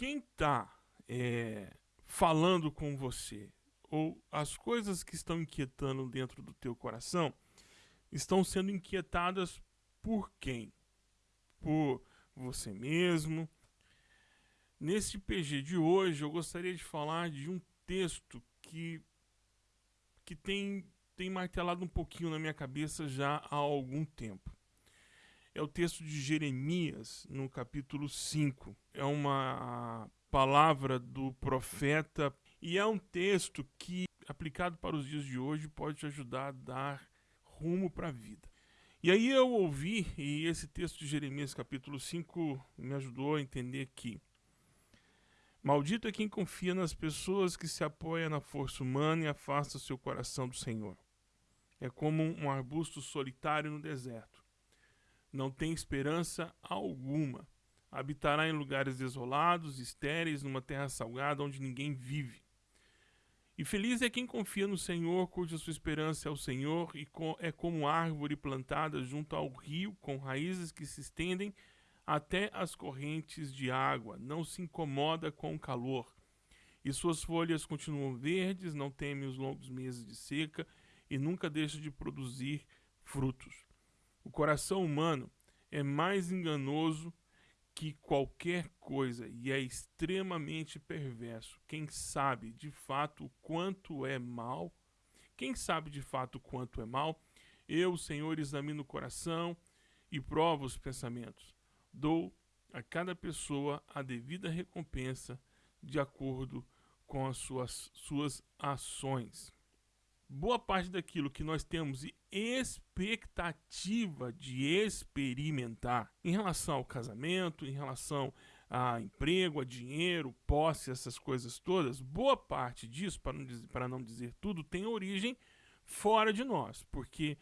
quem está é, falando com você, ou as coisas que estão inquietando dentro do teu coração, estão sendo inquietadas por quem? Por você mesmo. Nesse PG de hoje, eu gostaria de falar de um texto que, que tem, tem martelado um pouquinho na minha cabeça já há algum tempo. É o texto de Jeremias, no capítulo 5. É uma palavra do profeta e é um texto que, aplicado para os dias de hoje, pode te ajudar a dar rumo para a vida. E aí eu ouvi, e esse texto de Jeremias capítulo 5 me ajudou a entender que Maldito é quem confia nas pessoas que se apoia na força humana e afasta seu coração do Senhor. É como um arbusto solitário no deserto. Não tem esperança alguma. Habitará em lugares desolados, estéreis, numa terra salgada onde ninguém vive. E feliz é quem confia no Senhor, cuja sua esperança é o Senhor, e é como árvore plantada junto ao rio, com raízes que se estendem até as correntes de água, não se incomoda com o calor. E suas folhas continuam verdes, não teme os longos meses de seca e nunca deixa de produzir frutos. O coração humano é mais enganoso que qualquer coisa e é extremamente perverso. Quem sabe de fato o quanto é mal? Quem sabe de fato quanto é mal? Eu, Senhor, examino o coração e provo os pensamentos. Dou a cada pessoa a devida recompensa de acordo com as suas, suas ações boa parte daquilo que nós temos expectativa de experimentar em relação ao casamento, em relação a emprego, a dinheiro, posse, essas coisas todas, boa parte disso, para não dizer, para não dizer tudo, tem origem fora de nós, porque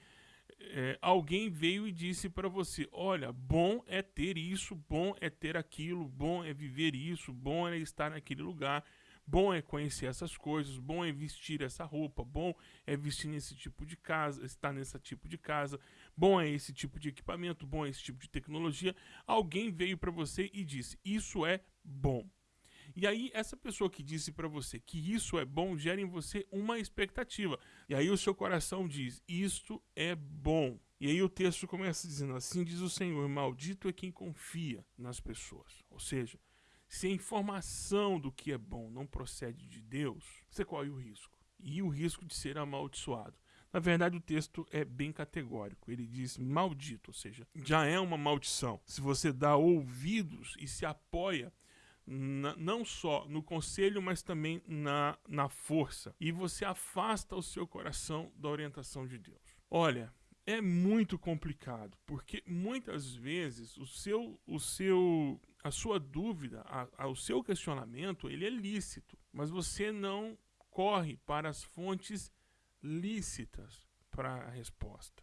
é, alguém veio e disse para você: olha, bom é ter isso, bom é ter aquilo, bom é viver isso, bom é estar naquele lugar Bom é conhecer essas coisas, bom é vestir essa roupa, bom é vestir nesse tipo de casa, estar nesse tipo de casa, bom é esse tipo de equipamento, bom é esse tipo de tecnologia. Alguém veio para você e disse: "Isso é bom". E aí essa pessoa que disse para você que isso é bom gera em você uma expectativa. E aí o seu coração diz: "Isto é bom". E aí o texto começa dizendo assim: diz o Senhor, maldito é quem confia nas pessoas. Ou seja, se a informação do que é bom não procede de Deus, você corre o risco. E o risco de ser amaldiçoado. Na verdade, o texto é bem categórico. Ele diz maldito, ou seja, já é uma maldição. Se você dá ouvidos e se apoia na, não só no conselho, mas também na, na força. E você afasta o seu coração da orientação de Deus. Olha, é muito complicado, porque muitas vezes o seu, o seu, a sua dúvida, a, a, o seu questionamento, ele é lícito, mas você não corre para as fontes lícitas para a resposta.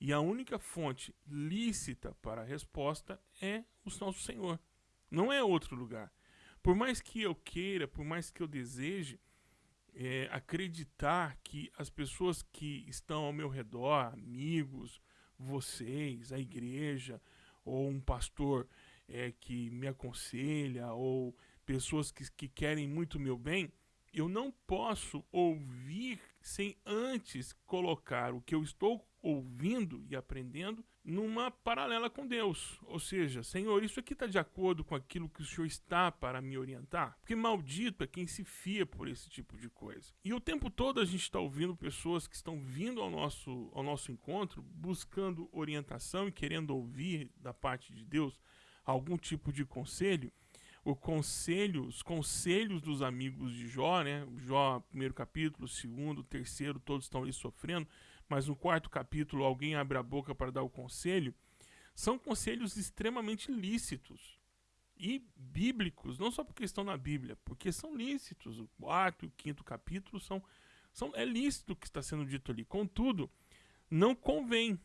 E a única fonte lícita para a resposta é o nosso Senhor. Não é outro lugar. Por mais que eu queira, por mais que eu deseje, é, acreditar que as pessoas que estão ao meu redor, amigos, vocês, a igreja, ou um pastor é, que me aconselha, ou pessoas que, que querem muito meu bem, eu não posso ouvir sem antes colocar o que eu estou ouvindo e aprendendo numa paralela com Deus. Ou seja, Senhor, isso aqui está de acordo com aquilo que o Senhor está para me orientar? Porque maldito é quem se fia por esse tipo de coisa. E o tempo todo a gente está ouvindo pessoas que estão vindo ao nosso, ao nosso encontro buscando orientação e querendo ouvir da parte de Deus algum tipo de conselho o conselho, os conselhos dos amigos de Jó, né? Jó, primeiro capítulo, segundo, terceiro, todos estão ali sofrendo, mas no quarto capítulo alguém abre a boca para dar o conselho. São conselhos extremamente lícitos e bíblicos, não só porque estão na Bíblia, porque são lícitos. O quarto e o quinto capítulo são, são é lícito o que está sendo dito ali. Contudo, não convém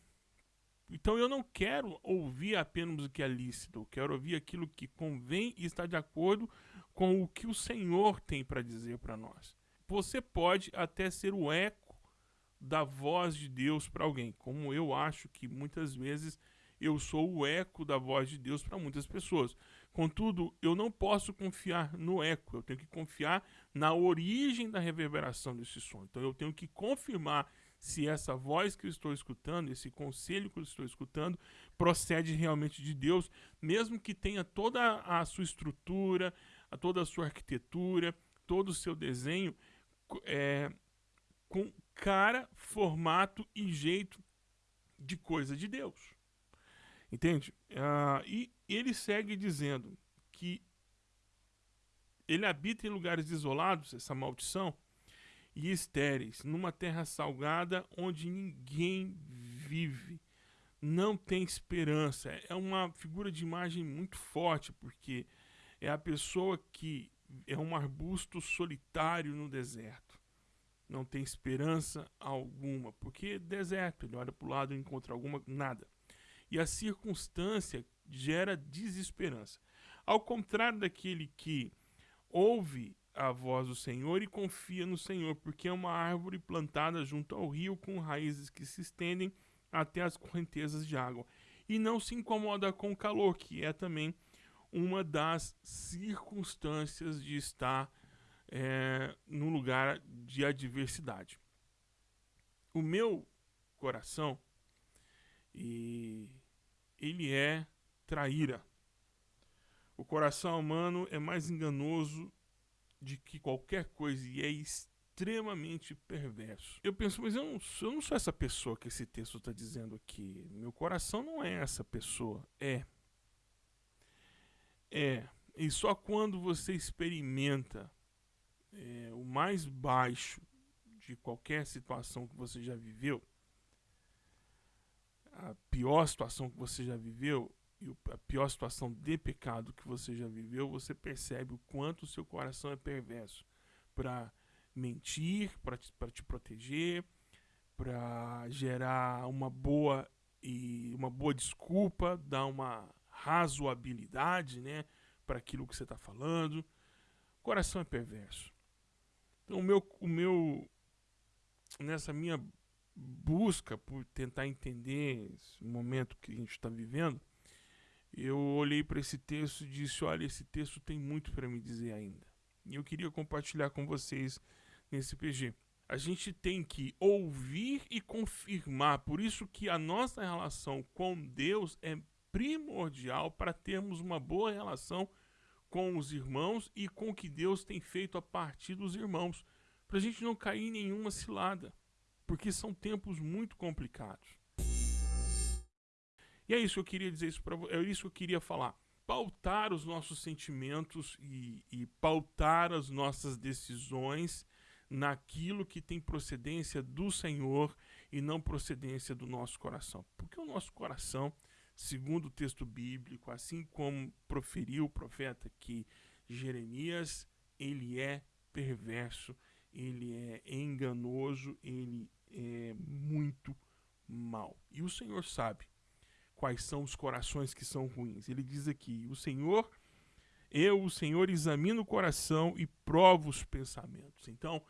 então eu não quero ouvir apenas o que é lícito, eu quero ouvir aquilo que convém e está de acordo com o que o Senhor tem para dizer para nós. Você pode até ser o eco da voz de Deus para alguém, como eu acho que muitas vezes eu sou o eco da voz de Deus para muitas pessoas. Contudo, eu não posso confiar no eco, eu tenho que confiar na origem da reverberação desse som. Então eu tenho que confirmar se essa voz que eu estou escutando, esse conselho que eu estou escutando, procede realmente de Deus, mesmo que tenha toda a sua estrutura, toda a sua arquitetura, todo o seu desenho é, com cara, formato e jeito de coisa de Deus. Entende? Uh, e ele segue dizendo que ele habita em lugares isolados, essa maldição, e estéreis, numa terra salgada onde ninguém vive. Não tem esperança. É uma figura de imagem muito forte, porque é a pessoa que é um arbusto solitário no deserto. Não tem esperança alguma, porque é deserto, ele olha para o lado e encontra alguma nada e a circunstância gera desesperança. Ao contrário daquele que ouve a voz do Senhor e confia no Senhor, porque é uma árvore plantada junto ao rio com raízes que se estendem até as correntezas de água e não se incomoda com o calor, que é também uma das circunstâncias de estar é, num lugar de adversidade. O meu coração e ele é traíra. O coração humano é mais enganoso de que qualquer coisa e é extremamente perverso. Eu penso, mas eu não, sou, eu não sou essa pessoa que esse texto está dizendo aqui. Meu coração não é essa pessoa. É. É. E só quando você experimenta é, o mais baixo de qualquer situação que você já viveu, a pior situação que você já viveu e a pior situação de pecado que você já viveu, você percebe o quanto o seu coração é perverso para mentir, para te, te proteger, para gerar uma boa e uma boa desculpa, dar uma razoabilidade, né, para aquilo que você está falando. O coração é perverso. Então o meu, o meu nessa minha busca por tentar entender esse momento que a gente está vivendo, eu olhei para esse texto e disse: Olha, esse texto tem muito para me dizer ainda. E eu queria compartilhar com vocês nesse PG. A gente tem que ouvir e confirmar, por isso que a nossa relação com Deus é primordial para termos uma boa relação com os irmãos e com o que Deus tem feito a partir dos irmãos, para a gente não cair em nenhuma cilada porque são tempos muito complicados. E é isso que eu queria dizer isso para é isso que eu queria falar. Pautar os nossos sentimentos e, e pautar as nossas decisões naquilo que tem procedência do Senhor e não procedência do nosso coração. Porque o nosso coração, segundo o texto bíblico, assim como proferiu o profeta que Jeremias, ele é perverso, ele é enganoso, ele é muito mal. E o Senhor sabe quais são os corações que são ruins. Ele diz aqui: O Senhor, eu, o Senhor, examino o coração e provo os pensamentos. Então,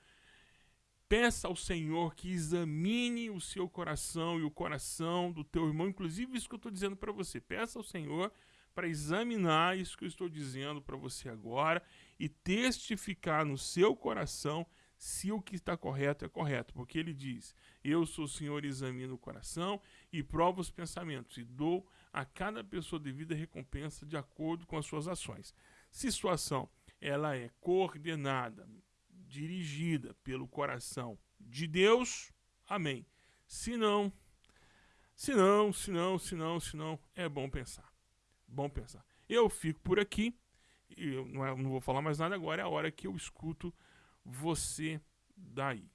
peça ao Senhor que examine o seu coração e o coração do teu irmão, inclusive isso que eu estou dizendo para você. Peça ao Senhor para examinar isso que eu estou dizendo para você agora e testificar no seu coração se o que está correto é correto, porque ele diz: Eu sou o Senhor, examino o coração e provo os pensamentos, e dou a cada pessoa devida recompensa de acordo com as suas ações. Se sua ação ela é coordenada, dirigida pelo coração de Deus, amém. Se não, se não, se não, se não, se não, é bom pensar. Bom pensar. Eu fico por aqui, eu não, é, não vou falar mais nada agora, é a hora que eu escuto você daí.